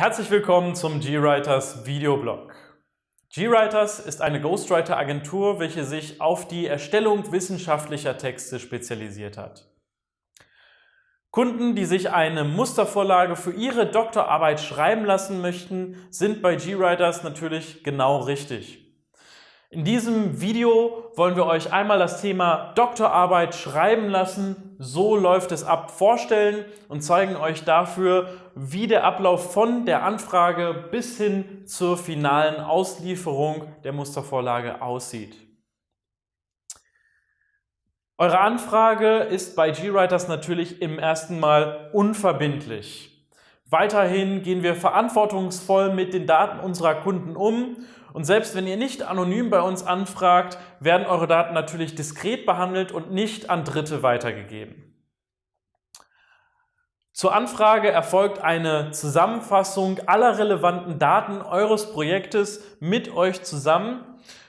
Herzlich willkommen zum GWriters Videoblog. GWriters ist eine Ghostwriter-Agentur, welche sich auf die Erstellung wissenschaftlicher Texte spezialisiert hat. Kunden, die sich eine Mustervorlage für ihre Doktorarbeit schreiben lassen möchten, sind bei GWriters natürlich genau richtig. In diesem Video wollen wir euch einmal das Thema Doktorarbeit schreiben lassen, so läuft es ab, vorstellen und zeigen euch dafür, wie der Ablauf von der Anfrage bis hin zur finalen Auslieferung der Mustervorlage aussieht. Eure Anfrage ist bei GWriters natürlich im ersten Mal unverbindlich. Weiterhin gehen wir verantwortungsvoll mit den Daten unserer Kunden um und selbst wenn ihr nicht anonym bei uns anfragt, werden eure Daten natürlich diskret behandelt und nicht an Dritte weitergegeben. Zur Anfrage erfolgt eine Zusammenfassung aller relevanten Daten eures Projektes mit euch zusammen.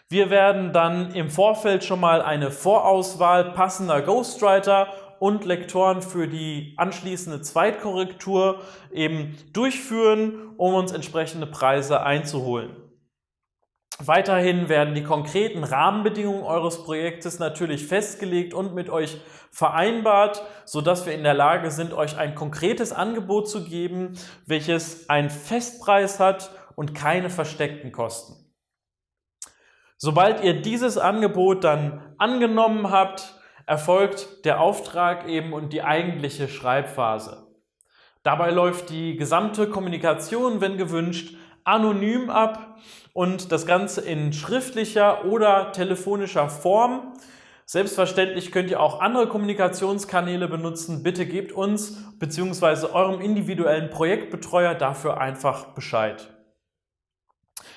Wir werden dann im Vorfeld schon mal eine Vorauswahl passender Ghostwriter und Lektoren für die anschließende Zweitkorrektur eben durchführen, um uns entsprechende Preise einzuholen. Weiterhin werden die konkreten Rahmenbedingungen eures Projektes natürlich festgelegt und mit euch vereinbart, sodass wir in der Lage sind, euch ein konkretes Angebot zu geben, welches einen Festpreis hat und keine versteckten Kosten. Sobald ihr dieses Angebot dann angenommen habt, erfolgt der Auftrag eben und die eigentliche Schreibphase. Dabei läuft die gesamte Kommunikation, wenn gewünscht, anonym ab und das Ganze in schriftlicher oder telefonischer Form. Selbstverständlich könnt ihr auch andere Kommunikationskanäle benutzen. Bitte gebt uns bzw. eurem individuellen Projektbetreuer dafür einfach Bescheid.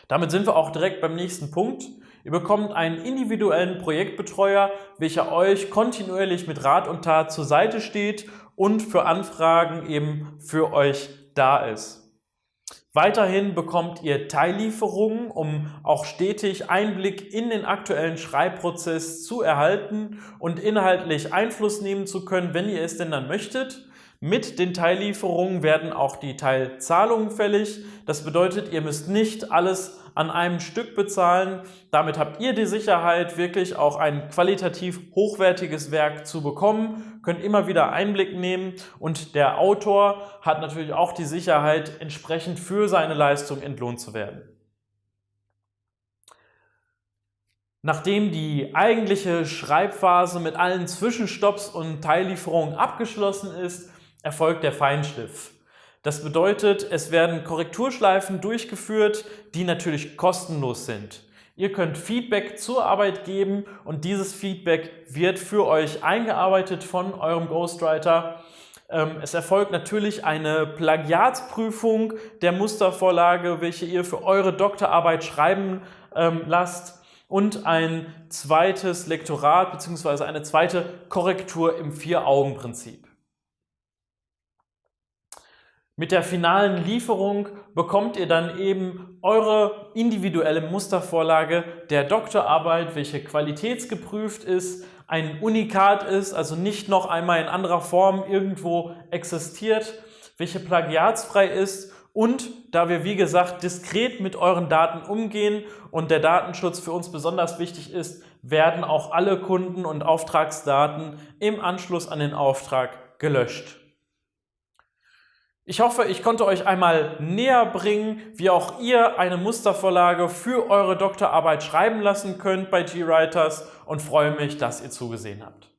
Damit sind wir auch direkt beim nächsten Punkt. Ihr bekommt einen individuellen Projektbetreuer, welcher euch kontinuierlich mit Rat und Tat zur Seite steht und für Anfragen eben für euch da ist. Weiterhin bekommt ihr Teillieferungen, um auch stetig Einblick in den aktuellen Schreibprozess zu erhalten und inhaltlich Einfluss nehmen zu können, wenn ihr es denn dann möchtet. Mit den Teillieferungen werden auch die Teilzahlungen fällig. Das bedeutet, ihr müsst nicht alles an einem Stück bezahlen. Damit habt ihr die Sicherheit, wirklich auch ein qualitativ hochwertiges Werk zu bekommen, könnt immer wieder Einblick nehmen und der Autor hat natürlich auch die Sicherheit, entsprechend für seine Leistung entlohnt zu werden. Nachdem die eigentliche Schreibphase mit allen Zwischenstopps und Teillieferungen abgeschlossen ist, erfolgt der Feinschliff. Das bedeutet, es werden Korrekturschleifen durchgeführt, die natürlich kostenlos sind. Ihr könnt Feedback zur Arbeit geben und dieses Feedback wird für euch eingearbeitet von eurem Ghostwriter. Ähm, es erfolgt natürlich eine Plagiatsprüfung der Mustervorlage, welche ihr für eure Doktorarbeit schreiben ähm, lasst und ein zweites Lektorat bzw. eine zweite Korrektur im Vier-Augen-Prinzip. Mit der finalen Lieferung bekommt ihr dann eben eure individuelle Mustervorlage der Doktorarbeit, welche qualitätsgeprüft ist, ein Unikat ist, also nicht noch einmal in anderer Form irgendwo existiert, welche plagiatsfrei ist und da wir, wie gesagt, diskret mit euren Daten umgehen und der Datenschutz für uns besonders wichtig ist, werden auch alle Kunden- und Auftragsdaten im Anschluss an den Auftrag gelöscht. Ich hoffe, ich konnte euch einmal näher bringen, wie auch ihr eine Mustervorlage für eure Doktorarbeit schreiben lassen könnt bei GWriters und freue mich, dass ihr zugesehen habt.